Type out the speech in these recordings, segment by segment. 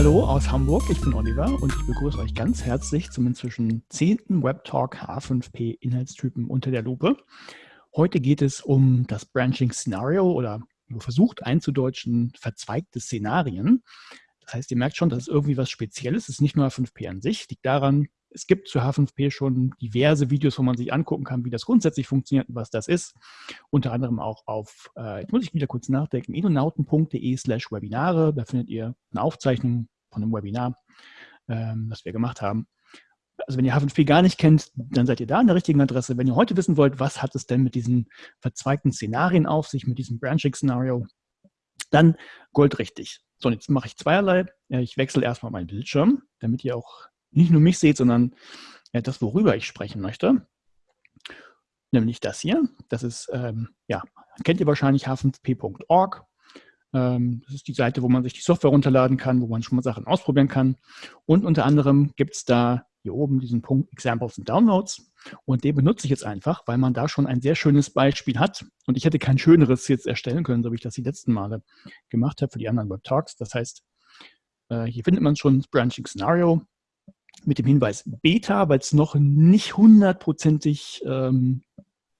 Hallo aus Hamburg, ich bin Oliver und ich begrüße euch ganz herzlich zum inzwischen zehnten Webtalk H5P Inhaltstypen unter der Lupe. Heute geht es um das Branching Scenario oder versucht einzudeutschen verzweigte Szenarien. Das heißt, ihr merkt schon, das ist irgendwie was Spezielles. Es ist nicht nur H5P an sich, liegt daran, es gibt zu H5P schon diverse Videos, wo man sich angucken kann, wie das grundsätzlich funktioniert und was das ist. Unter anderem auch auf, äh, jetzt muss ich wieder kurz nachdenken, edonauten.de slash Webinare. Da findet ihr eine Aufzeichnung von einem Webinar, ähm, das wir gemacht haben. Also wenn ihr H5P gar nicht kennt, dann seid ihr da an der richtigen Adresse. Wenn ihr heute wissen wollt, was hat es denn mit diesen verzweigten Szenarien auf sich, mit diesem Branching-Szenario, dann goldrichtig. So, und jetzt mache ich zweierlei. Ich wechsle erstmal meinen Bildschirm, damit ihr auch nicht nur mich seht, sondern ja, das, worüber ich sprechen möchte. Nämlich das hier. Das ist, ähm, ja, kennt ihr wahrscheinlich h5p.org. Ähm, das ist die Seite, wo man sich die Software runterladen kann, wo man schon mal Sachen ausprobieren kann. Und unter anderem gibt es da hier oben diesen Punkt Examples and Downloads. Und den benutze ich jetzt einfach, weil man da schon ein sehr schönes Beispiel hat. Und ich hätte kein schöneres jetzt erstellen können, so wie ich das die letzten Male gemacht habe für die anderen Web Talks. Das heißt, äh, hier findet man schon das Branching Scenario mit dem Hinweis Beta, weil es noch nicht hundertprozentig ähm,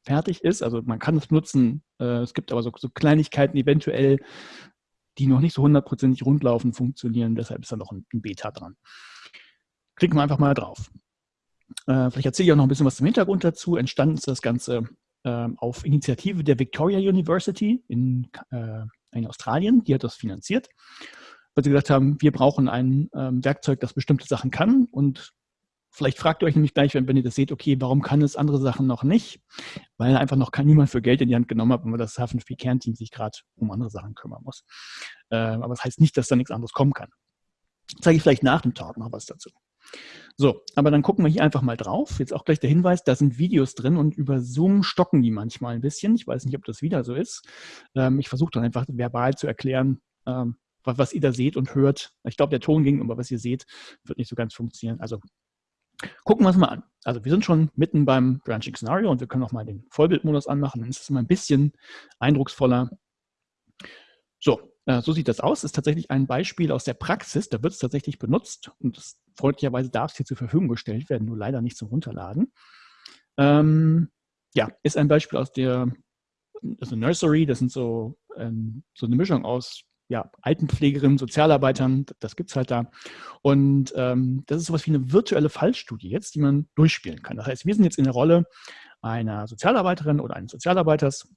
fertig ist. Also man kann es nutzen. Äh, es gibt aber so, so, Kleinigkeiten eventuell, die noch nicht so hundertprozentig rundlaufen, funktionieren. Deshalb ist da noch ein, ein Beta dran. Klicken wir einfach mal drauf. Äh, vielleicht erzähle ich auch noch ein bisschen was zum Hintergrund dazu. Entstanden ist das Ganze äh, auf Initiative der Victoria University in, äh, in Australien. Die hat das finanziert weil sie gesagt haben, wir brauchen ein ähm, Werkzeug, das bestimmte Sachen kann. Und vielleicht fragt ihr euch nämlich gleich, wenn, wenn ihr das seht, okay, warum kann es andere Sachen noch nicht? Weil einfach noch kein, niemand für Geld in die Hand genommen hat weil das H5P-Kernteam sich gerade um andere Sachen kümmern muss. Äh, aber das heißt nicht, dass da nichts anderes kommen kann. Zeige ich vielleicht nach dem Talk noch was dazu. So, aber dann gucken wir hier einfach mal drauf. Jetzt auch gleich der Hinweis, da sind Videos drin und über Zoom stocken die manchmal ein bisschen. Ich weiß nicht, ob das wieder so ist. Ähm, ich versuche dann einfach verbal zu erklären, ähm, was ihr da seht und hört. Ich glaube, der Ton ging, aber was ihr seht, wird nicht so ganz funktionieren. Also gucken wir es mal an. Also wir sind schon mitten beim Branching Scenario und wir können auch mal den Vollbildmodus anmachen. Dann ist es mal ein bisschen eindrucksvoller. So, äh, so sieht das aus. Ist tatsächlich ein Beispiel aus der Praxis. Da wird es tatsächlich benutzt und das, freundlicherweise darf es hier zur Verfügung gestellt werden, nur leider nicht zum Runterladen. Ähm, ja, ist ein Beispiel aus der also Nursery. Das sind so, ähm, so eine Mischung aus ja, Altenpflegerinnen, Sozialarbeitern, das gibt es halt da. Und ähm, das ist sowas wie eine virtuelle Fallstudie jetzt, die man durchspielen kann. Das heißt, wir sind jetzt in der Rolle einer Sozialarbeiterin oder eines Sozialarbeiters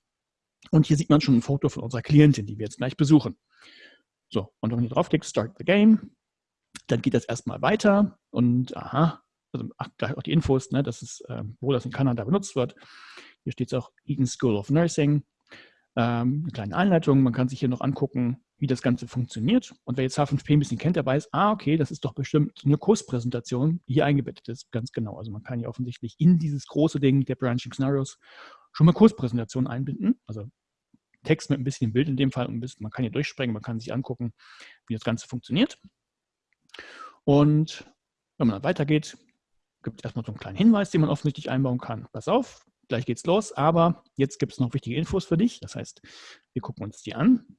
und hier sieht man schon ein Foto von unserer Klientin, die wir jetzt gleich besuchen. So, und wenn hier draufklickt, Start the Game, dann geht das erstmal weiter und aha, also ach, gleich auch die Infos, ne, das ist, äh, wo das in Kanada benutzt wird. Hier steht es auch Eton School of Nursing. Ähm, eine kleine Einleitung, man kann sich hier noch angucken, wie das Ganze funktioniert. Und wer jetzt H5P ein bisschen kennt, der weiß, ah, okay, das ist doch bestimmt eine Kurspräsentation, die hier eingebettet ist, ganz genau. Also man kann ja offensichtlich in dieses große Ding der Branching Scenarios schon mal Kurspräsentationen einbinden. Also Text mit ein bisschen Bild in dem Fall. Und man kann hier durchspringen, man kann sich angucken, wie das Ganze funktioniert. Und wenn man dann weitergeht, gibt es erstmal so einen kleinen Hinweis, den man offensichtlich einbauen kann. Pass auf, gleich geht's los, aber jetzt gibt es noch wichtige Infos für dich. Das heißt, wir gucken uns die an.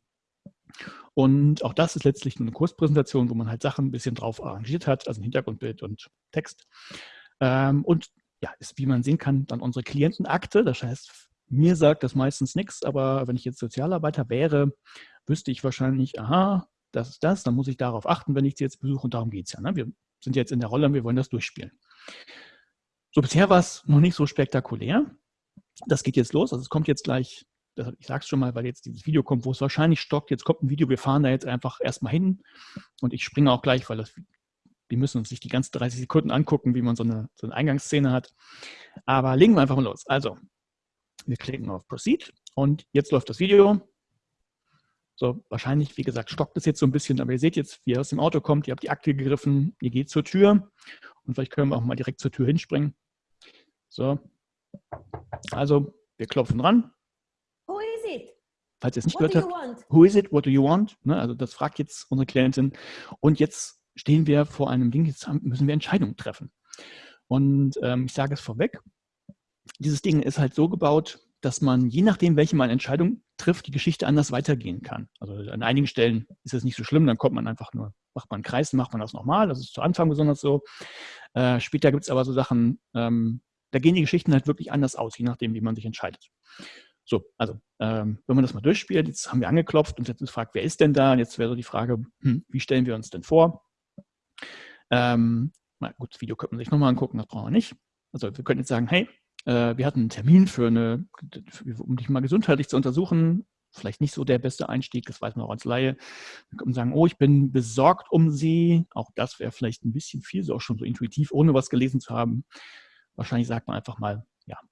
Und auch das ist letztlich eine Kurspräsentation, wo man halt Sachen ein bisschen drauf arrangiert hat, also ein Hintergrundbild und Text. Ähm, und ja, ist, wie man sehen kann, dann unsere Klientenakte. Das heißt, mir sagt das meistens nichts, aber wenn ich jetzt Sozialarbeiter wäre, wüsste ich wahrscheinlich, aha, das ist das, dann muss ich darauf achten, wenn ich sie jetzt besuche und darum geht es ja. Ne? Wir sind jetzt in der Rolle und wir wollen das durchspielen. So, bisher war es noch nicht so spektakulär. Das geht jetzt los, also es kommt jetzt gleich ich sage es schon mal, weil jetzt dieses Video kommt, wo es wahrscheinlich stockt. Jetzt kommt ein Video, wir fahren da jetzt einfach erstmal hin und ich springe auch gleich, weil das, wir müssen uns nicht die ganzen 30 Sekunden angucken, wie man so eine, so eine Eingangsszene hat. Aber legen wir einfach mal los. Also, wir klicken auf Proceed und jetzt läuft das Video. So, wahrscheinlich, wie gesagt, stockt es jetzt so ein bisschen, aber ihr seht jetzt, wie er aus dem Auto kommt, ihr habt die Akte gegriffen, ihr geht zur Tür und vielleicht können wir auch mal direkt zur Tür hinspringen. So, also wir klopfen dran, falls ihr es nicht what gehört habt, who is it, what do you want? Ne, also das fragt jetzt unsere Klientin. Und jetzt stehen wir vor einem Ding, jetzt müssen wir Entscheidungen treffen. Und ähm, ich sage es vorweg, dieses Ding ist halt so gebaut, dass man, je nachdem, welche man Entscheidung trifft, die Geschichte anders weitergehen kann. Also an einigen Stellen ist es nicht so schlimm, dann kommt man einfach nur macht man einen Kreis, macht man das nochmal. Das ist zu Anfang besonders so. Äh, später gibt es aber so Sachen, ähm, da gehen die Geschichten halt wirklich anders aus, je nachdem, wie man sich entscheidet. So, also ähm, wenn man das mal durchspielt, jetzt haben wir angeklopft und jetzt ist gefragt, wer ist denn da? Und jetzt wäre so die Frage, hm, wie stellen wir uns denn vor? Ähm, na gut, das Video könnte man sich nochmal angucken, das brauchen wir nicht. Also wir könnten jetzt sagen, hey, äh, wir hatten einen Termin für eine, um dich mal gesundheitlich zu untersuchen, vielleicht nicht so der beste Einstieg, das weiß man auch als Laie. Wir können sagen, oh, ich bin besorgt um Sie. Auch das wäre vielleicht ein bisschen viel, so auch schon so intuitiv, ohne was gelesen zu haben. Wahrscheinlich sagt man einfach mal,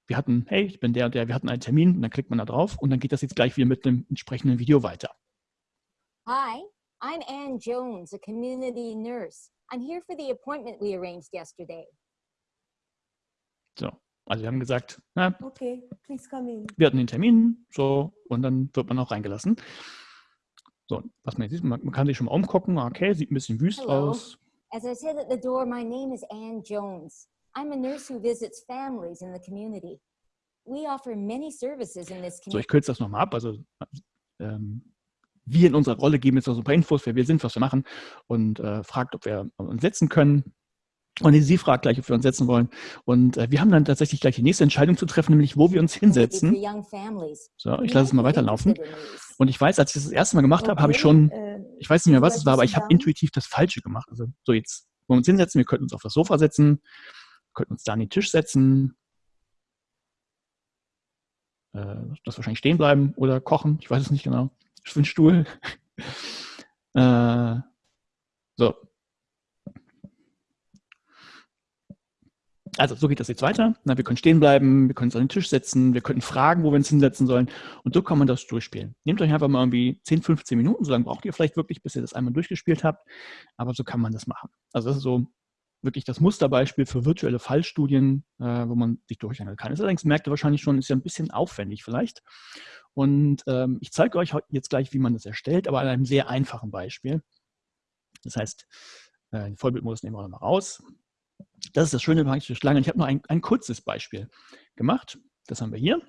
wir hatten, hey, ich bin der und der, wir hatten einen Termin und dann klickt man da drauf und dann geht das jetzt gleich wieder mit dem entsprechenden Video weiter. Hi, I'm Anne Jones, a community nurse. I'm here for the appointment we arranged yesterday. So, also wir haben gesagt, na, Okay, please come in. wir hatten den Termin, so, und dann wird man auch reingelassen. So, was man jetzt sieht, man, man kann sich schon mal umgucken, okay, sieht ein bisschen wüst Hello. aus. As I said at the door, my name is Anne Jones. I'm a nurse who visits families in the community. We offer many services in this So, ich community. kürze das nochmal ab. Also ähm, wir in unserer Rolle geben jetzt noch so ein paar Infos, wer wir sind, was wir machen und äh, fragt, ob wir uns setzen können. Und sie fragt gleich, ob wir uns setzen wollen. Und äh, wir haben dann tatsächlich gleich die nächste Entscheidung zu treffen, nämlich wo wir uns hinsetzen. So, ich lasse es mal weiterlaufen. Und ich weiß, als ich das das erste Mal gemacht habe, habe ich schon, Äh, ich weiß nicht mehr, was es war, aber ich habe intuitiv das Falsche gemacht. Also so jetzt, wo wir uns hinsetzen, wir könnten uns auf das Sofa setzen, könnten uns da an den Tisch setzen, äh, das wahrscheinlich stehen bleiben oder kochen, ich weiß es nicht genau. Für einen Stuhl. äh, so. Also, so geht das jetzt weiter. Na, wir können stehen bleiben, wir können uns an den Tisch setzen, wir könnten fragen, wo wir uns hinsetzen sollen. Und so kann man das durchspielen. Nehmt euch einfach mal irgendwie 10, 15 Minuten, so lange braucht ihr vielleicht wirklich, bis ihr das einmal durchgespielt habt. Aber so kann man das machen. Also, das ist so wirklich das Musterbeispiel für virtuelle Fallstudien, äh, wo man sich durchhangeln kann. Das allerdings merkt ihr wahrscheinlich schon, ist ja ein bisschen aufwendig vielleicht. Und ähm, ich zeige euch jetzt gleich, wie man das erstellt, aber an einem sehr einfachen Beispiel. Das heißt, äh, den Vollbildmodus nehmen wir nochmal raus. Das ist das Schöne bei Schlange. Ich habe noch ein, ein kurzes Beispiel gemacht. Das haben wir hier.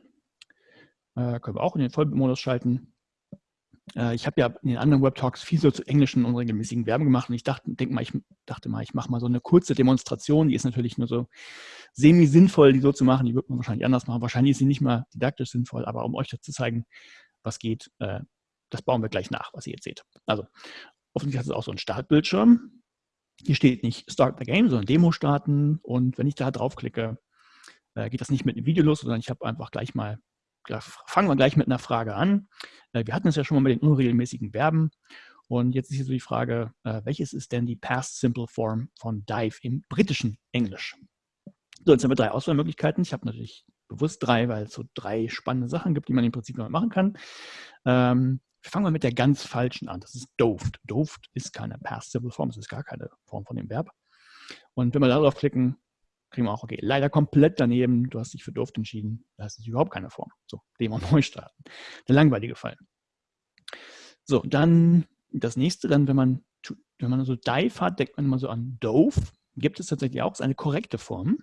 Äh, können wir auch in den Vollbildmodus schalten. Äh, ich habe ja in den anderen Webtalks viel so zu englischen und regelmäßigen Verben gemacht und ich dachte, denk mal, ich dachte mal, ich mache mal so eine kurze Demonstration. Die ist natürlich nur so semi-sinnvoll, die so zu machen. Die wird man wahrscheinlich anders machen. Wahrscheinlich ist sie nicht mal didaktisch sinnvoll, aber um euch zu zeigen, was geht, äh, das bauen wir gleich nach, was ihr jetzt seht. Also, offensichtlich hat es auch so einen Startbildschirm. Hier steht nicht Start the Game, sondern Demo starten. Und wenn ich da draufklicke, äh, geht das nicht mit einem Video los, sondern ich habe einfach gleich mal, fangen wir gleich mit einer Frage an. Äh, wir hatten es ja schon mal mit den unregelmäßigen Verben. Und jetzt ist hier so die Frage, äh, welches ist denn die Past Simple Form von Dive im britischen Englisch? So, jetzt haben wir drei Auswahlmöglichkeiten. Ich habe natürlich bewusst drei, weil es so drei spannende Sachen gibt, die man im Prinzip noch machen kann. Ähm, fangen wir mit der ganz falschen an. Das ist doved. Doved ist keine Past Simple Form, es ist gar keine Form von dem Verb. Und wenn wir darauf klicken, kriegen wir auch, okay, leider komplett daneben, du hast dich für doved entschieden, das ist überhaupt keine Form. So, Demo neu starten. Der langweilige Fall. So, dann das nächste, dann, wenn man, wenn man so dive hat, denkt man immer so an dove. Gibt es tatsächlich auch, ist eine korrekte Form.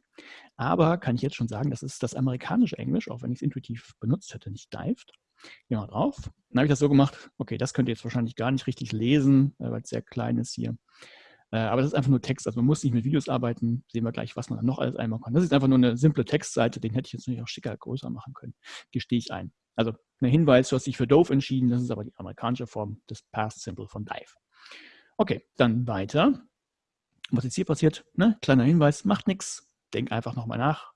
Aber kann ich jetzt schon sagen, das ist das amerikanische Englisch, auch wenn ich es intuitiv benutzt hätte, nicht dived. Gehen wir drauf. Dann habe ich das so gemacht, okay, das könnt ihr jetzt wahrscheinlich gar nicht richtig lesen, äh, weil es sehr klein ist hier. Äh, aber das ist einfach nur Text, also man muss nicht mit Videos arbeiten. Sehen wir gleich, was man dann noch alles einbauen kann. Das ist einfach nur eine simple Textseite, den hätte ich jetzt natürlich auch schicker, größer machen können. Gestehe ich ein. Also ein Hinweis, du hast dich für Dove entschieden, das ist aber die amerikanische Form des Past Simple von Dive. Okay, dann weiter. Was jetzt hier passiert, ne? kleiner Hinweis, macht nichts, denk einfach nochmal nach.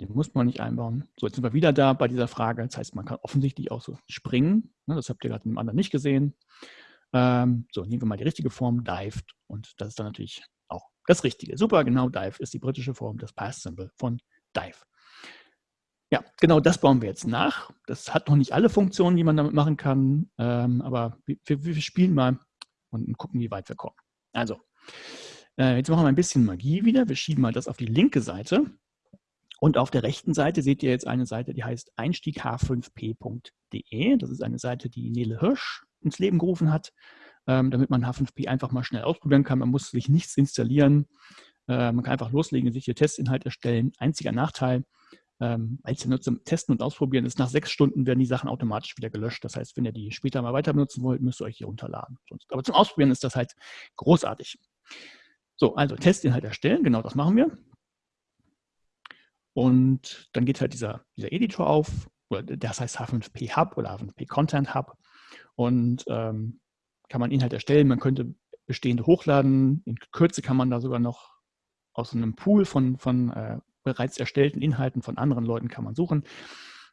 Den muss man nicht einbauen. So, jetzt sind wir wieder da bei dieser Frage. Das heißt, man kann offensichtlich auch so springen. Ne? Das habt ihr gerade im anderen nicht gesehen. Ähm, so, nehmen wir mal die richtige Form, dived. Und das ist dann natürlich auch das Richtige. Super, genau, dive ist die britische Form des Past Simple von dive. Ja, genau das bauen wir jetzt nach. Das hat noch nicht alle Funktionen, die man damit machen kann, ähm, aber wir, wir, spielen mal und gucken, wie weit wir kommen. Also, äh, jetzt machen wir ein bisschen Magie wieder. Wir schieben mal das auf die linke Seite. Und auf der rechten Seite seht ihr jetzt eine Seite, die heißt einstiegh5p.de. Das ist eine Seite, die Nele Hirsch ins Leben gerufen hat, ähm, damit man H5p einfach mal schnell ausprobieren kann. Man muss sich nichts installieren. Äh, man kann einfach loslegen, sich hier Testinhalt erstellen. Einziger Nachteil, ähm, als ihr zum Testen und Ausprobieren ist, nach sechs Stunden werden die Sachen automatisch wieder gelöscht. Das heißt, wenn ihr die später mal weiter benutzen wollt, müsst ihr euch hier runterladen. Aber zum Ausprobieren ist das halt großartig. So, also Testinhalt erstellen, genau das machen wir. Und dann geht halt dieser, dieser Editor auf, das heißt H5P Hub oder H5P Content Hub. Und ähm, kann man Inhalt erstellen, man könnte bestehende hochladen. In Kürze kann man da sogar noch aus einem Pool von, von äh, bereits erstellten Inhalten von anderen Leuten kann man suchen.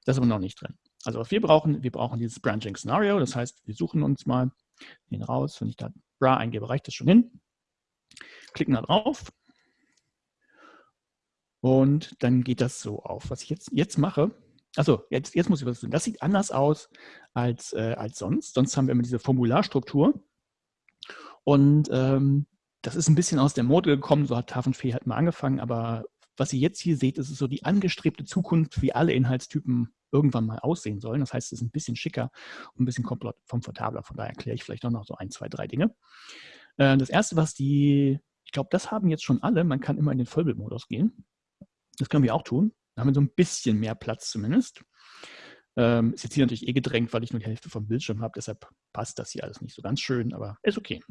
Das ist aber noch nicht drin. Also was wir brauchen, wir brauchen dieses Branching Scenario. Das heißt, wir suchen uns mal den raus. Wenn ich da bra eingebe, reicht das schon hin. Klicken da drauf. Und dann geht das so auf. Was ich jetzt, jetzt mache, also jetzt, jetzt muss ich was tun. Das sieht anders aus als, äh, als sonst. Sonst haben wir immer diese Formularstruktur. Und ähm, das ist ein bisschen aus der Mode gekommen, so hat Tafelfee halt mal angefangen, aber was ihr jetzt hier seht, ist so die angestrebte Zukunft, wie alle Inhaltstypen irgendwann mal aussehen sollen. Das heißt, es ist ein bisschen schicker und ein bisschen komfortabler. Von daher erkläre ich vielleicht auch noch so ein, zwei, drei Dinge. Äh, das erste, was die, ich glaube, das haben jetzt schon alle. Man kann immer in den Vollbildmodus gehen. Das können wir auch tun. Da haben wir so ein bisschen mehr Platz zumindest. Ähm, ist jetzt hier natürlich eh gedrängt, weil ich nur die Hälfte vom Bildschirm habe. Deshalb passt das hier alles nicht so ganz schön, aber ist okay.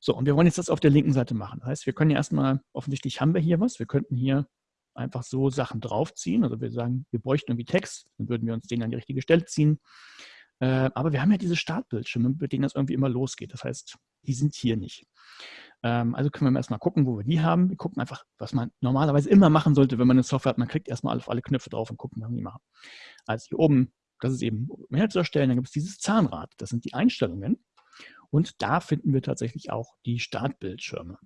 So, und wir wollen jetzt das auf der linken Seite machen. Das heißt, wir können ja erstmal, offensichtlich haben wir hier was. Wir könnten hier einfach so Sachen draufziehen. Also wir sagen, wir bräuchten irgendwie Text, dann würden wir uns den an die richtige Stelle ziehen. Äh, aber wir haben ja diese Startbildschirme, mit denen das irgendwie immer losgeht. Das heißt, die sind hier nicht. Ähm, also können wir erstmal gucken, wo wir die haben. Wir gucken einfach, was man normalerweise immer machen sollte, wenn man eine Software hat. Man klickt erstmal auf alle Knöpfe drauf und gucken, was wir die machen. Also hier oben, das ist eben mehr zu erstellen. Dann gibt es dieses Zahnrad. Das sind die Einstellungen. Und da finden wir tatsächlich auch die Startbildschirme.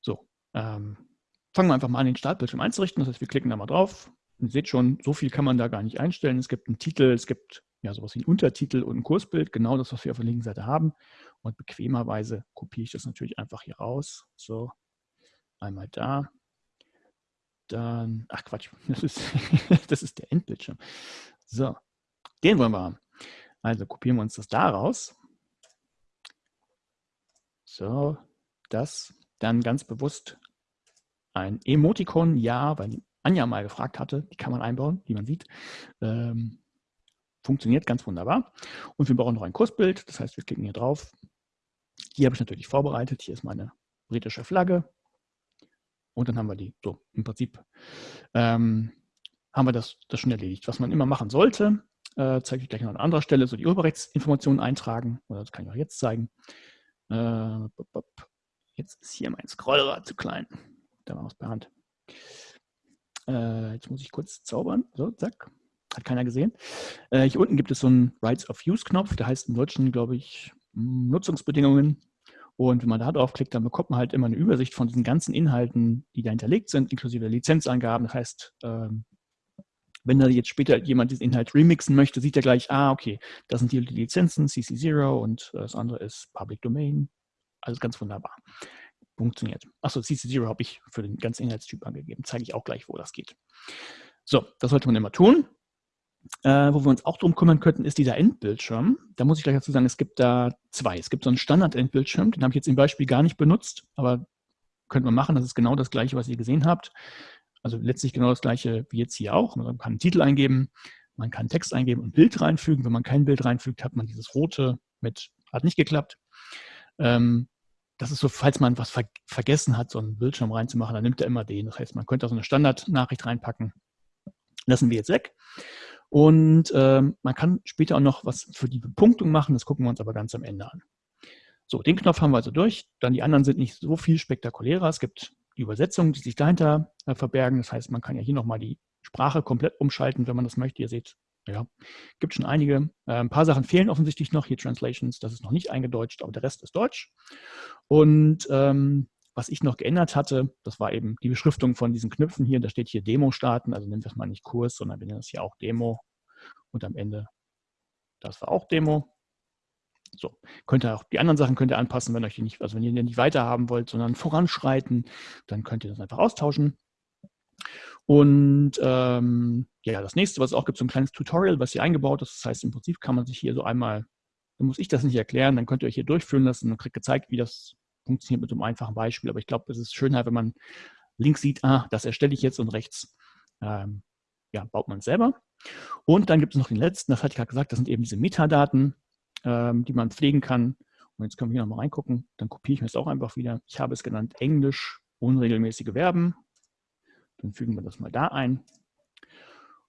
So, ähm, fangen wir einfach mal an, den Startbildschirm einzurichten. Das heißt, wir klicken da mal drauf. Ihr seht schon, so viel kann man da gar nicht einstellen. Es gibt einen Titel, es gibt ja sowas wie einen Untertitel und ein Kursbild, genau das, was wir auf der linken Seite haben. Und bequemerweise kopiere ich das natürlich einfach hier raus. So, einmal da. Dann, ach Quatsch, das ist, das ist der Endbildschirm. So, den wollen wir haben. Also kopieren wir uns das da raus. So, das dann ganz bewusst ein Emoticon, ja, weil Anja mal gefragt hatte, die kann man einbauen, wie man sieht. Ähm, funktioniert ganz wunderbar. Und wir brauchen noch ein Kursbild, das heißt, wir klicken hier drauf. Hier habe ich natürlich vorbereitet, hier ist meine britische Flagge. Und dann haben wir die, so im Prinzip ähm, haben wir das, das schon erledigt. Was man immer machen sollte, äh, zeige ich gleich noch an anderer Stelle, so die Urheberrechtsinformationen eintragen, oder das kann ich auch jetzt zeigen. Äh, jetzt ist hier mein Scrollrad zu klein. Da war was per Hand. Äh, jetzt muss ich kurz zaubern. So, zack. Hat keiner gesehen. Äh, hier unten gibt es so einen Rights of Use-Knopf. Der heißt im Deutschen, glaube ich, Nutzungsbedingungen. Und wenn man da draufklickt, dann bekommt man halt immer eine Übersicht von diesen ganzen Inhalten, die da hinterlegt sind, inklusive Lizenzangaben. Das heißt, ähm, wenn da jetzt später jemand diesen Inhalt remixen möchte, sieht er gleich, ah, okay, das sind die Lizenzen, CC0 und äh, das andere ist Public Domain. Also ganz wunderbar. Funktioniert. Achso, CC0 habe ich für den ganzen Inhaltstyp angegeben. Zeige ich auch gleich, wo das geht. So, das sollte man immer tun. Äh, wo wir uns auch drum kümmern könnten, ist dieser Endbildschirm. Da muss ich gleich dazu sagen, es gibt da zwei. Es gibt so einen Standard-Endbildschirm, den habe ich jetzt im Beispiel gar nicht benutzt, aber könnte man machen. Das ist genau das gleiche, was ihr gesehen habt. Also letztlich genau das gleiche wie jetzt hier auch. Man kann einen Titel eingeben, man kann Text eingeben und Bild reinfügen. Wenn man kein Bild reinfügt, hat man dieses rote mit, hat nicht geklappt. Ähm, das ist so, falls man was ver vergessen hat, so einen Bildschirm reinzumachen, dann nimmt er immer den. Das heißt, man könnte auch so eine Standardnachricht reinpacken. Lassen wir jetzt weg. Und ähm, man kann später auch noch was für die Bepunktung machen. Das gucken wir uns aber ganz am Ende an. So, den Knopf haben wir also durch. Dann die anderen sind nicht so viel spektakulärer. Es gibt die Übersetzungen, die sich dahinter äh, verbergen. Das heißt, man kann ja hier nochmal die Sprache komplett umschalten, wenn man das möchte. Ihr seht, ja, gibt schon einige. Äh, ein paar Sachen fehlen offensichtlich noch. Hier Translations, das ist noch nicht eingedeutscht, aber der Rest ist Deutsch. Und ähm, was ich noch geändert hatte, das war eben die Beschriftung von diesen Knöpfen hier. Da steht hier Demo starten, also nennen wir es mal nicht Kurs, sondern wir nennen es hier auch Demo. Und am Ende, das war auch Demo. So, könnt ihr auch die anderen Sachen könnt ihr anpassen, wenn euch die nicht, also wenn ihr die nicht weiter haben wollt, sondern voranschreiten, dann könnt ihr das einfach austauschen. Und ähm, ja, das nächste, was es auch gibt, so ein kleines Tutorial, was hier eingebaut ist. Das heißt, im Prinzip kann man sich hier so einmal, dann muss ich das nicht erklären, dann könnt ihr euch hier durchführen lassen und kriegt gezeigt, wie das funktioniert mit einem einfachen Beispiel. Aber ich glaube, es ist schön, wenn man links sieht, ah, das erstelle ich jetzt und rechts ähm, ja, baut man selber. Und dann gibt es noch den letzten, das hatte ich gerade gesagt, das sind eben diese Metadaten, ähm, die man pflegen kann. Und jetzt können wir hier nochmal reingucken. Dann kopiere ich mir das auch einfach wieder. Ich habe es genannt Englisch, unregelmäßige Verben. Dann fügen wir das mal da ein.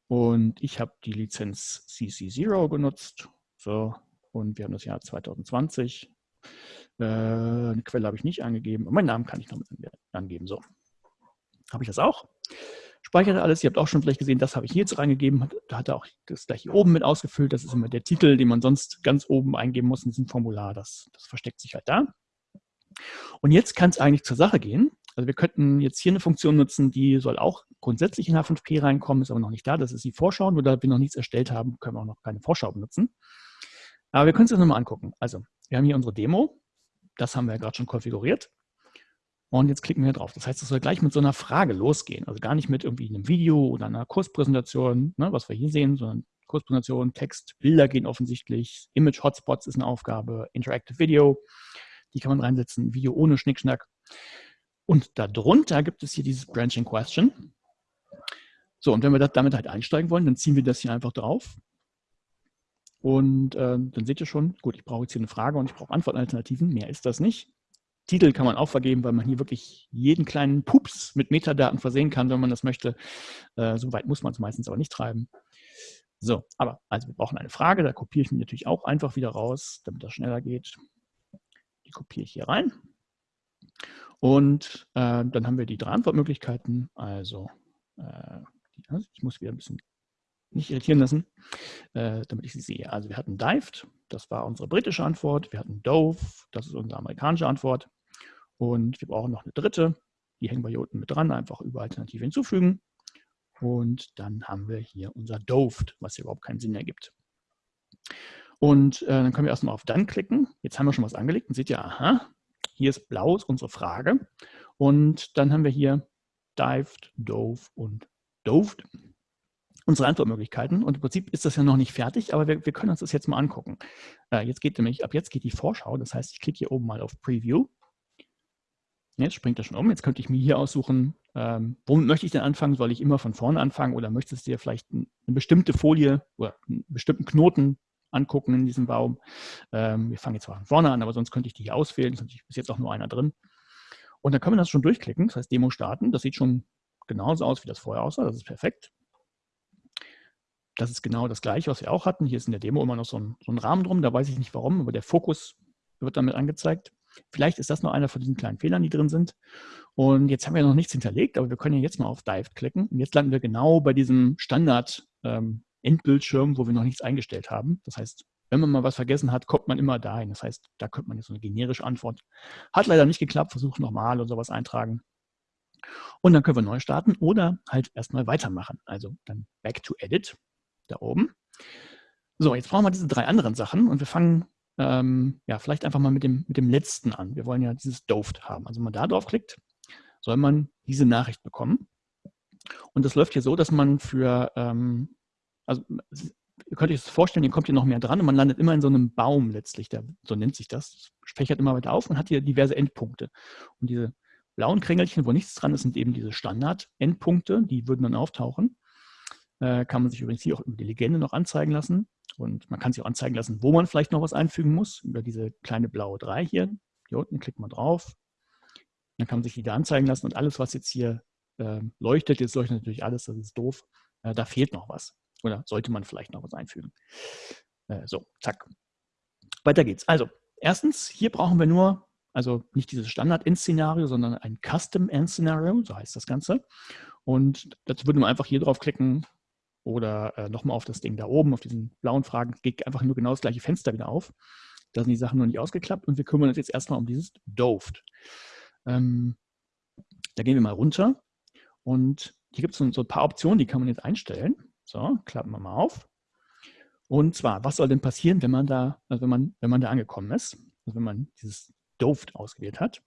Und ich habe die Lizenz CC0 genutzt. So, und wir haben das Jahr 2020. Äh, eine Quelle habe ich nicht angegeben. Und meinen Namen kann ich noch angeben. So, habe ich das auch. Speichere alles. Ihr habt auch schon vielleicht gesehen, das habe ich hier jetzt reingegeben. Da hat er auch das gleich hier oben mit ausgefüllt. Das ist immer der Titel, den man sonst ganz oben eingeben muss in diesem Formular. Das, das versteckt sich halt da. Und jetzt kann es eigentlich zur Sache gehen. Also wir könnten jetzt hier eine Funktion nutzen, die soll auch grundsätzlich in H5P reinkommen, ist aber noch nicht da. Das ist die Vorschau. Nur da wir noch nichts erstellt haben, können wir auch noch keine Vorschau benutzen. Aber wir können es uns nochmal angucken. Also wir haben hier unsere Demo. Das haben wir ja gerade schon konfiguriert. Und jetzt klicken wir drauf. Das heißt, es soll gleich mit so einer Frage losgehen. Also gar nicht mit irgendwie einem Video oder einer Kurspräsentation, ne, was wir hier sehen, sondern Kurspräsentation, Text, Bilder gehen offensichtlich, Image Hotspots ist eine Aufgabe, Interactive Video, die kann man reinsetzen, Video ohne Schnickschnack. Und darunter gibt es hier dieses Branching Question. So, und wenn wir das damit halt einsteigen wollen, dann ziehen wir das hier einfach drauf. Und äh, dann seht ihr schon, gut, ich brauche jetzt hier eine Frage und ich brauche Antwortalternativen, mehr ist das nicht. Titel kann man auch vergeben, weil man hier wirklich jeden kleinen Pups mit Metadaten versehen kann, wenn man das möchte. Äh, so weit muss man es meistens aber nicht treiben. So, aber also wir brauchen eine Frage, da kopiere ich mir natürlich auch einfach wieder raus, damit das schneller geht. Die kopiere ich hier rein. Und äh, dann haben wir die drei Antwortmöglichkeiten. Also, äh, ich muss wieder ein bisschen nicht irritieren lassen, äh, damit ich sie sehe. Also wir hatten dived, das war unsere britische Antwort. Wir hatten dove, das ist unsere amerikanische Antwort. Und wir brauchen noch eine dritte. Die hängen wir hier unten mit dran, einfach über Alternative hinzufügen. Und dann haben wir hier unser Doved, was hier überhaupt keinen Sinn ergibt. Und äh, dann können wir erstmal auf Dann klicken. Jetzt haben wir schon was angelegt und seht ihr, aha, hier ist blau, ist unsere Frage. Und dann haben wir hier Dived, Dove und Doved unsere Antwortmöglichkeiten. Und im Prinzip ist das ja noch nicht fertig, aber wir, wir können uns das jetzt mal angucken. Äh, jetzt geht nämlich, ab jetzt geht die Vorschau. Das heißt, ich klicke hier oben mal auf Preview. Jetzt springt er schon um. Jetzt könnte ich mir hier aussuchen, ähm, womit möchte ich denn anfangen? Soll ich immer von vorne anfangen oder möchtest du dir vielleicht eine bestimmte Folie oder einen bestimmten Knoten angucken in diesem Baum? Ähm, wir fangen jetzt zwar von vorne an, aber sonst könnte ich die hier auswählen. Ist jetzt auch nur einer drin. Und dann können wir das schon durchklicken. Das heißt, Demo starten. Das sieht schon genauso aus, wie das vorher aussah. Das ist perfekt. Das ist genau das Gleiche, was wir auch hatten. Hier ist in der Demo immer noch so ein, so ein Rahmen drum. Da weiß ich nicht warum, aber der Fokus wird damit angezeigt. Vielleicht ist das noch einer von diesen kleinen Fehlern, die drin sind. Und jetzt haben wir noch nichts hinterlegt, aber wir können ja jetzt mal auf Dive klicken. Und jetzt landen wir genau bei diesem Standard-Endbildschirm, ähm, wo wir noch nichts eingestellt haben. Das heißt, wenn man mal was vergessen hat, kommt man immer dahin. Das heißt, da könnte man jetzt so eine generische Antwort. Hat leider nicht geklappt, versucht nochmal oder sowas eintragen. Und dann können wir neu starten oder halt erstmal weitermachen. Also dann Back to Edit, da oben. So, jetzt brauchen wir diese drei anderen Sachen und wir fangen ähm, ja, vielleicht einfach mal mit dem, mit dem letzten an. Wir wollen ja dieses Doved haben. Also wenn man da drauf klickt, soll man diese Nachricht bekommen. Und das läuft hier so, dass man für, ähm, also ihr könnt euch das vorstellen, ihr kommt hier noch mehr dran und man landet immer in so einem Baum letztlich, der, so nennt sich das. fächert immer weiter auf und hat hier diverse Endpunkte. Und diese blauen Krängelchen, wo nichts dran ist, sind eben diese Standard-Endpunkte, die würden dann auftauchen. Äh, kann man sich übrigens hier auch über die Legende noch anzeigen lassen. Und man kann sich auch anzeigen lassen, wo man vielleicht noch was einfügen muss, über diese kleine blaue 3 hier. Hier unten klickt man drauf. Dann kann man sich die da anzeigen lassen und alles, was jetzt hier äh, leuchtet, jetzt leuchtet natürlich alles, das ist doof, äh, da fehlt noch was. Oder sollte man vielleicht noch was einfügen. Äh, so, zack. Weiter geht's. Also, erstens, hier brauchen wir nur, also nicht dieses Standard-End-Szenario, sondern ein Custom-End-Szenario, so heißt das Ganze. Und dazu würde man einfach hier drauf klicken, oder äh, nochmal auf das Ding da oben, auf diesen blauen Fragen, geht einfach nur genau das gleiche Fenster wieder auf. Da sind die Sachen noch nicht ausgeklappt und wir kümmern uns jetzt erstmal um dieses Doved. Ähm, da gehen wir mal runter und hier gibt es so, ein paar Optionen, die kann man jetzt einstellen. So, klappen wir mal auf. Und zwar, was soll denn passieren, wenn man da, also wenn man, wenn man da angekommen ist, also wenn man dieses Doved ausgewählt hat.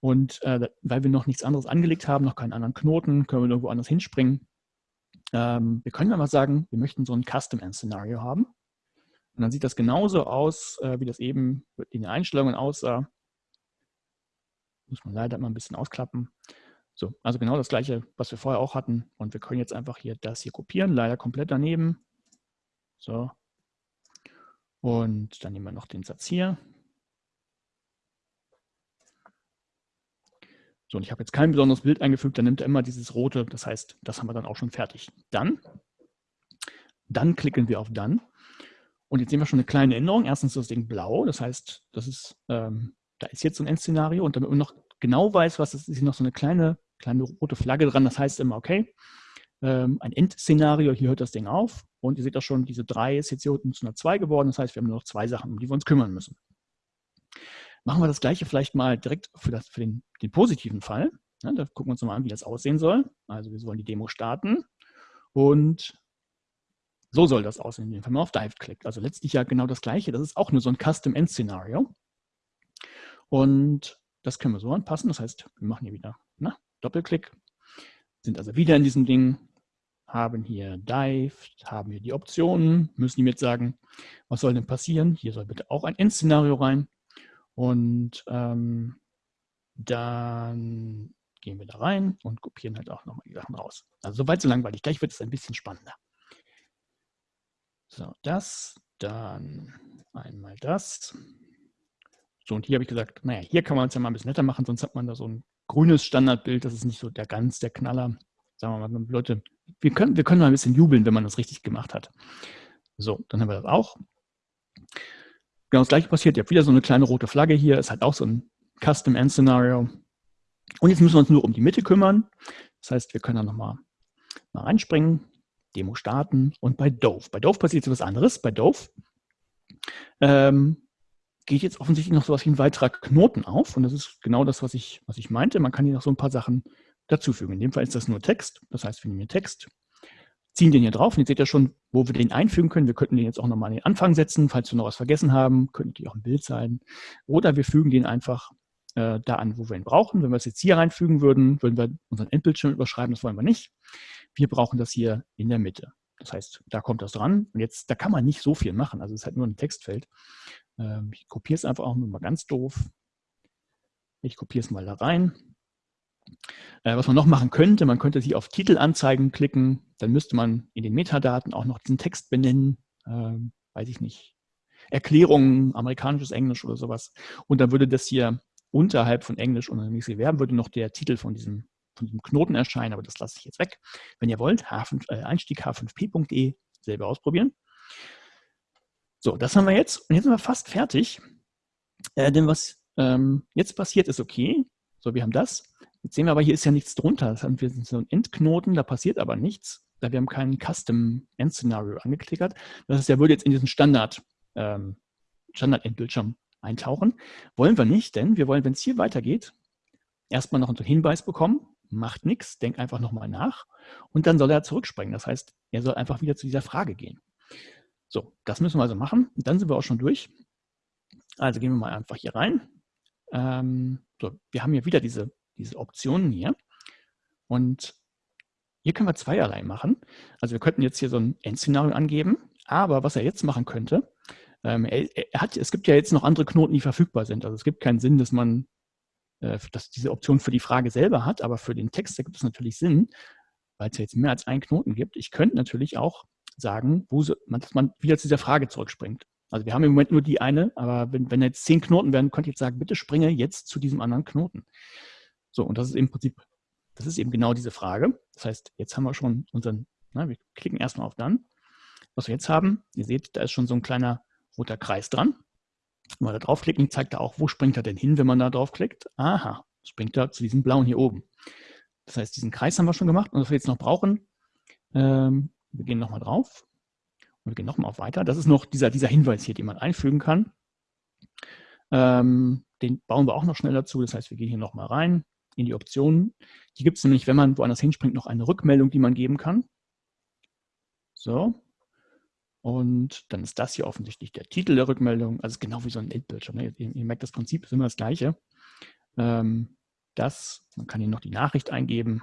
Und äh, weil wir noch nichts anderes angelegt haben, noch keinen anderen Knoten, können wir irgendwo anders hinspringen. Ähm, wir können aber sagen, wir möchten so ein Custom-End-Szenario haben. Und dann sieht das genauso aus, äh, wie das eben in den Einstellungen aussah. Muss man leider mal ein bisschen ausklappen. So, also genau das gleiche, was wir vorher auch hatten. Und wir können jetzt einfach hier das hier kopieren, leider komplett daneben. So. Und dann nehmen wir noch den Satz hier. So, und ich habe jetzt kein besonderes Bild eingefügt, dann nimmt er immer dieses rote, das heißt, das haben wir dann auch schon fertig. Dann, dann klicken wir auf Dann. Und jetzt sehen wir schon eine kleine Änderung. Erstens ist das Ding blau, das heißt, das ist, ähm, da ist jetzt so ein Endszenario und damit man noch genau weiß, was das ist, ist hier noch so eine kleine kleine rote Flagge dran. Das heißt immer, okay, ähm, ein Endszenario, hier hört das Ding auf. Und ihr seht auch schon, diese 3 ist jetzt hier unten zu einer 2 geworden. Das heißt, wir haben nur noch zwei Sachen, um die wir uns kümmern müssen. Machen wir das gleiche vielleicht mal direkt für, das, für den, den positiven Fall. Ja, da gucken wir uns mal an, wie das aussehen soll. Also wir sollen die Demo starten und so soll das aussehen, wenn man auf Dive klickt. Also letztlich ja genau das gleiche. Das ist auch nur so ein Custom End Szenario. Und das können wir so anpassen. Das heißt, wir machen hier wieder na, Doppelklick, sind also wieder in diesem Ding, haben hier Dive, haben hier die Optionen, müssen ihm jetzt sagen, was soll denn passieren? Hier soll bitte auch ein Endszenario rein. Und ähm, dann gehen wir da rein und kopieren halt auch nochmal die Sachen raus. Also soweit so langweilig. Gleich wird es ein bisschen spannender. So, das, dann einmal das. So, und hier habe ich gesagt, naja, hier kann man es ja mal ein bisschen netter machen, sonst hat man da so ein grünes Standardbild, das ist nicht so der ganz der Knaller. Sagen wir mal, Leute, wir können, wir können mal ein bisschen jubeln, wenn man das richtig gemacht hat. So, dann haben wir das auch. Genau das gleiche passiert. Ihr habt wieder so eine kleine rote Flagge hier. Ist halt auch so ein Custom End Scenario. Und jetzt müssen wir uns nur um die Mitte kümmern. Das heißt, wir können da nochmal mal reinspringen, Demo starten und bei Dove. Bei Dove passiert etwas anderes. Bei Dove ähm, geht jetzt offensichtlich noch so etwas wie ein weiterer Knoten auf. Und das ist genau das, was ich, was ich meinte. Man kann hier noch so ein paar Sachen dazufügen. In dem Fall ist das nur Text. Das heißt, wir nehmen hier Text, ziehen den hier drauf. Und jetzt seht ihr schon, wo wir den einfügen können. Wir könnten den jetzt auch nochmal an den Anfang setzen, falls wir noch was vergessen haben. Könnte natürlich auch ein Bild sein. Oder wir fügen den einfach äh, da an, wo wir ihn brauchen. Wenn wir es jetzt hier reinfügen würden, würden wir unseren Endbildschirm überschreiben. Das wollen wir nicht. Wir brauchen das hier in der Mitte. Das heißt, da kommt das dran. Und jetzt, da kann man nicht so viel machen. Also es ist halt nur ein Textfeld. Ähm, ich kopiere es einfach auch nur mal ganz doof. Ich kopiere es mal da rein. Äh, was man noch machen könnte, man könnte hier auf Titelanzeigen klicken. Dann müsste man in den Metadaten auch noch diesen Text benennen. Ähm, weiß ich nicht. Erklärungen, amerikanisches Englisch oder sowas. Und dann würde das hier unterhalb von Englisch und mäßig Verben würde noch der Titel von diesem, von diesem Knoten erscheinen, aber das lasse ich jetzt weg. Wenn ihr wollt, H5, äh, Einstieg h5p.de selber ausprobieren. So, das haben wir jetzt. Und jetzt sind wir fast fertig. Äh, denn was ähm, jetzt passiert, ist okay. So, wir haben das. Jetzt sehen wir aber, hier ist ja nichts drunter. Das wir so einen Endknoten, da passiert aber nichts, da wir haben kein Custom End Scenario angeklickert. Das heißt, der würde jetzt in diesen Standard, ähm, Standard-Endbildschirm eintauchen. Wollen wir nicht, denn wir wollen, wenn es hier weitergeht, erstmal noch einen Hinweis bekommen, macht nichts, denkt einfach nochmal nach und dann soll er zurückspringen. Das heißt, er soll einfach wieder zu dieser Frage gehen. So, das müssen wir also machen. Dann sind wir auch schon durch. Also gehen wir mal einfach hier rein. Ähm, so, wir haben hier wieder diese, diese Optionen hier. Und hier können wir zweierlei machen. Also wir könnten jetzt hier so ein Endszenario angeben. Aber was er jetzt machen könnte, ähm, er, er, hat, es gibt ja jetzt noch andere Knoten, die verfügbar sind. Also es gibt keinen Sinn, dass man äh, dass diese Option für die Frage selber hat, aber für den Text gibt es natürlich Sinn, weil es ja jetzt mehr als einen Knoten gibt. Ich könnte natürlich auch sagen, wo so, dass man wieder zu dieser Frage zurückspringt. Also wir haben im Moment nur die eine, aber wenn, wenn jetzt zehn Knoten werden, könnte ich jetzt sagen, bitte springe jetzt zu diesem anderen Knoten. So, und das ist im Prinzip, das ist eben genau diese Frage. Das heißt, jetzt haben wir schon unseren, na, wir klicken erstmal auf Dann. Was wir jetzt haben, ihr seht, da ist schon so ein kleiner roter Kreis dran. Wenn wir da draufklicken, zeigt er auch, wo springt er denn hin, wenn man da draufklickt. Aha, springt er zu diesem blauen hier oben. Das heißt, diesen Kreis haben wir schon gemacht. Und was wir jetzt noch brauchen, ähm, wir gehen nochmal drauf und wir gehen nochmal auf Weiter. Das ist noch dieser, dieser Hinweis hier, den man einfügen kann. Ähm, den bauen wir auch noch schnell dazu. Das heißt, wir gehen hier nochmal rein in die Optionen. Hier gibt es nämlich, wenn man woanders hinspringt, noch eine Rückmeldung, die man geben kann. So. Und dann ist das hier offensichtlich der Titel der Rückmeldung. Also genau wie so ein Endbildschirm. Ne? Ihr, ihr, merkt, das Prinzip ist immer das gleiche. Ähm, das, man kann hier noch die Nachricht eingeben.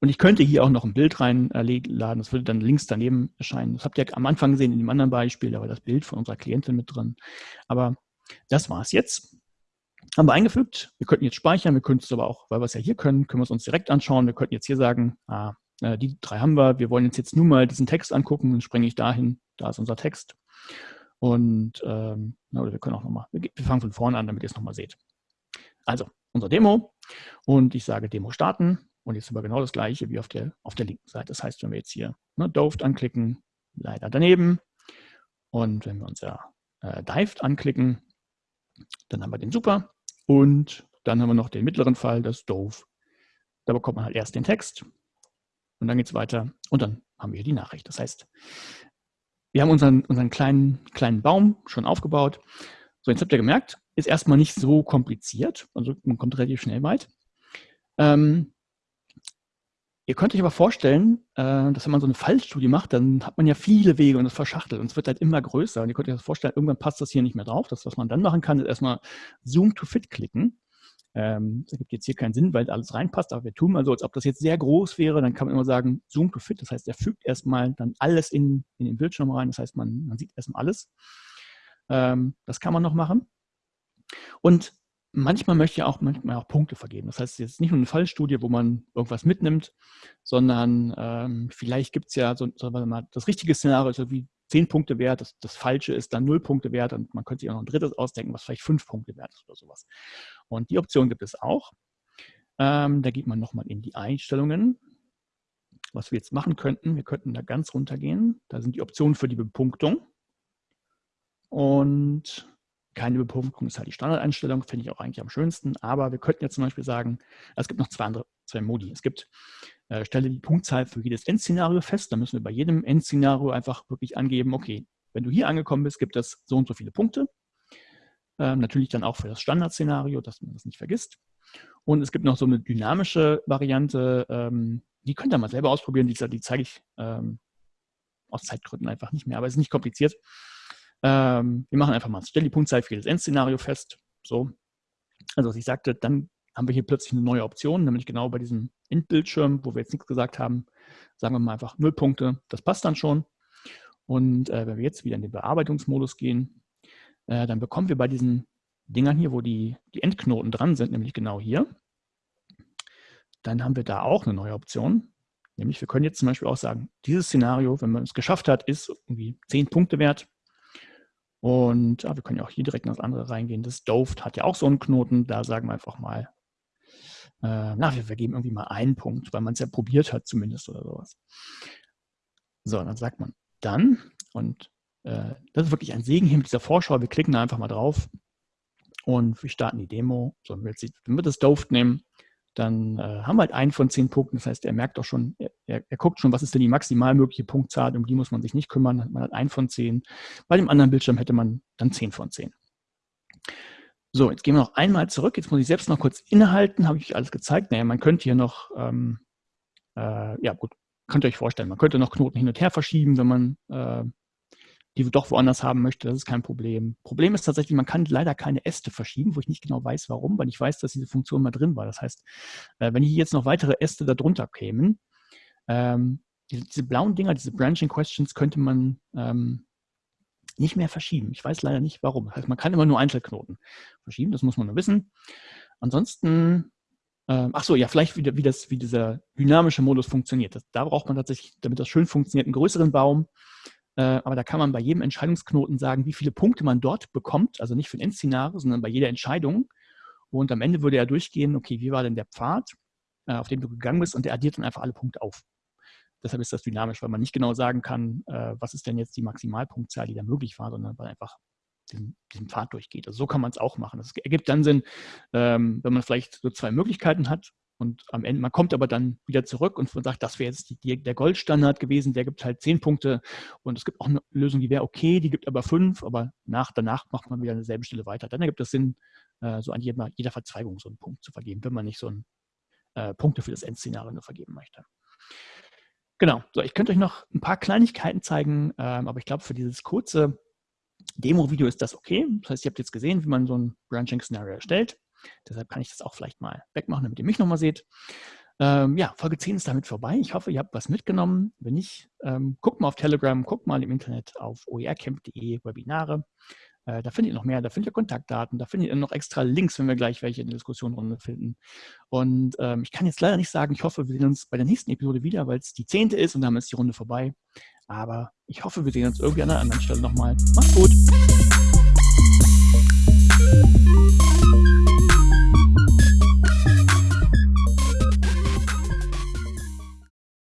Und ich könnte hier auch noch ein Bild reinladen, das würde dann links daneben erscheinen. Das habt ihr am Anfang gesehen in dem anderen Beispiel, da war das Bild von unserer Klientin mit drin. Aber das war es jetzt. Haben wir eingefügt. Wir könnten jetzt speichern, wir könnten es aber auch, weil wir es ja hier können, können wir es uns direkt anschauen. Wir könnten jetzt hier sagen, ah, äh, die drei haben wir, wir wollen jetzt, jetzt nur mal diesen Text angucken, dann springe ich dahin, da ist unser Text. Und ähm, oder wir können auch nochmal, wir, wir fangen von vorne an, damit ihr es nochmal seht. Also, unser Demo und ich sage Demo starten und jetzt haben wir genau das gleiche wie auf der, auf der linken Seite. Das heißt, wenn wir jetzt hier ne, Doved anklicken, leider daneben und wenn wir unser äh, Dived anklicken, dann haben wir den Super und dann haben wir noch den mittleren Fall, das Dove. Da bekommt man halt erst den Text und dann geht es weiter und dann haben wir die Nachricht. Das heißt, wir haben unseren, unseren kleinen, kleinen Baum schon aufgebaut. So, jetzt habt ihr gemerkt, ist erstmal nicht so kompliziert. Also man kommt relativ schnell weit. Ähm, ihr könnt euch aber vorstellen, äh, dass wenn man so eine Fallstudie macht, dann hat man ja viele Wege und es verschachtelt und es wird halt immer größer. Und ihr könnt euch das vorstellen, irgendwann passt das hier nicht mehr drauf. Das, was man dann machen kann, ist erstmal Zoom to Fit klicken. Ähm, das ergibt jetzt hier keinen Sinn, weil alles reinpasst, aber wir tun mal so, als ob das jetzt sehr groß wäre, dann kann man immer sagen, Zoom to Fit, das heißt, er fügt erstmal dann alles in, in den Bildschirm rein, das heißt, man, man sieht erstmal alles. Ähm, das kann man noch machen. Und manchmal möchte ich auch, manchmal auch Punkte vergeben. Das heißt, jetzt nicht nur eine Fallstudie, wo man irgendwas mitnimmt, sondern ähm, vielleicht gibt es ja so, so mal, das richtige Szenario, so wie zehn Punkte wert, das, das Falsche ist dann null Punkte wert und man könnte sich auch noch ein drittes ausdenken, was vielleicht fünf Punkte wert ist oder sowas. Und die Option gibt es auch. Ähm, da geht man nochmal in die Einstellungen. Was wir jetzt machen könnten, wir könnten da ganz runtergehen. Da sind die Optionen für die Bepunktung. Und keine Bepunktung ist halt die Standardeinstellung, finde ich auch eigentlich am schönsten. Aber wir könnten jetzt zum Beispiel sagen, es gibt noch zwei andere, zwei Modi. Es gibt äh, stelle die Punktzahl für jedes Endszenario fest. Da müssen wir bei jedem Endszenario einfach wirklich angeben, okay, wenn du hier angekommen bist, gibt es so und so viele Punkte. Ähm, natürlich dann auch für das Standardszenario, dass man das nicht vergisst. Und es gibt noch so eine dynamische Variante, ähm, die könnt ihr mal selber ausprobieren, die, die zeige ich ähm, aus Zeitgründen einfach nicht mehr, aber es ist nicht kompliziert. Ähm, wir machen einfach mal, stelle die Punktzahl für jedes Endszenario fest. So. Also was ich sagte, dann haben wir hier plötzlich eine neue Option, nämlich genau bei diesem Int-Bildschirm, wo wir jetzt nichts gesagt haben, sagen wir mal einfach 0 Punkte, das passt dann schon. Und äh, wenn wir jetzt wieder in den Bearbeitungsmodus gehen, äh, dann bekommen wir bei diesen Dingern hier, wo die, die Endknoten dran sind, nämlich genau hier, dann haben wir da auch eine neue Option. Nämlich wir können jetzt zum Beispiel auch sagen, dieses Szenario, wenn man es geschafft hat, ist irgendwie 10 Punkte wert. Und ja, wir können ja auch hier direkt in das andere reingehen. Das Doved hat ja auch so einen Knoten. Da sagen wir einfach mal äh, na, wir vergeben irgendwie mal einen Punkt, weil man es ja probiert hat zumindest oder sowas. So, dann sagt man dann, und äh, das ist wirklich ein Segen hier mit dieser Vorschau, wir klicken da einfach mal drauf und wir starten die Demo. So, wir, das Dove nehmen, dann äh, haben wir halt einen von zehn Punkten. Das heißt, er merkt auch schon, er, er, guckt schon, was ist denn die maximal mögliche Punktzahl, um die muss man sich nicht kümmern. Man hat einen von zehn. Bei dem anderen Bildschirm hätte man dann zehn von zehn. So, jetzt gehen wir noch einmal zurück. Jetzt muss ich selbst noch kurz innehalten. Habe ich alles gezeigt? Naja, man könnte hier noch, ähm, äh, ja gut, könnt ihr euch vorstellen, man könnte noch Knoten hin und her verschieben, wenn man äh, die doch woanders haben möchte. Das ist kein Problem. Problem ist tatsächlich, man kann leider keine Äste verschieben, wo ich nicht genau weiß, warum, weil ich weiß, dass diese Funktion mal drin war. Das heißt, äh, wenn hier jetzt noch weitere Äste darunter kämen, ähm, diese, blauen Dinger, diese Branching Questions, könnte man ähm, nicht mehr verschieben. Ich weiß leider nicht, warum. Das heißt, man kann immer nur Einzelknoten verschieben, das muss man nur wissen. Ansonsten, äh, ach so, ja, vielleicht wieder, wie, das, wie dieser dynamische Modus funktioniert. Das, da braucht man tatsächlich, damit das schön funktioniert, einen größeren Baum. Äh, aber da kann man bei jedem Entscheidungsknoten sagen, wie viele Punkte man dort bekommt. Also nicht für ein Endszenario, sondern bei jeder Entscheidung. Und am Ende würde er durchgehen, okay, wie war denn der Pfad, äh, auf dem du gegangen bist? Und der addiert dann einfach alle Punkte auf. Deshalb ist das dynamisch, weil man nicht genau sagen kann, äh, was ist denn jetzt die Maximalpunktzahl, die da möglich war, sondern weil einfach diesen, diesen Pfad durchgeht. Also so kann man es auch machen. Das ergibt dann Sinn, ähm, wenn man vielleicht so zwei Möglichkeiten hat und am Ende, man kommt aber dann wieder zurück und sagt, das wäre jetzt die, der Goldstandard gewesen, der gibt halt zehn Punkte und es gibt auch eine Lösung, die wäre okay, die gibt aber fünf, aber nach, danach macht man wieder an derselben Stelle weiter. Dann ergibt es Sinn, äh, so an jeder, jeder Verzweigung so einen Punkt zu vergeben, wenn man nicht so ein äh, Punkte für das Endszenario nur vergeben möchte. Genau, so, ich könnte euch noch ein paar Kleinigkeiten zeigen, ähm, aber ich glaube, für dieses kurze Demo-Video ist das okay. Das heißt, ihr habt jetzt gesehen, wie man so ein Branching-Szenario erstellt. Deshalb kann ich das auch vielleicht mal wegmachen, damit ihr mich nochmal seht. Ähm, ja, Folge 10 ist damit vorbei. Ich hoffe, ihr habt was mitgenommen. Wenn nicht, ähm, guckt mal auf Telegram, guckt mal im Internet auf oercamp.de Webinare. Äh, da findet ihr noch mehr, da findet ihr Kontaktdaten, da findet ihr noch extra Links, wenn wir gleich welche in der Diskussionrunde finden. Und ähm, ich kann jetzt leider nicht sagen, ich hoffe, wir sehen uns bei der nächsten Episode wieder, weil es die zehnte ist und damit ist die Runde vorbei. Aber ich hoffe, wir sehen uns irgendwie an einer anderen Stelle nochmal. Macht's gut!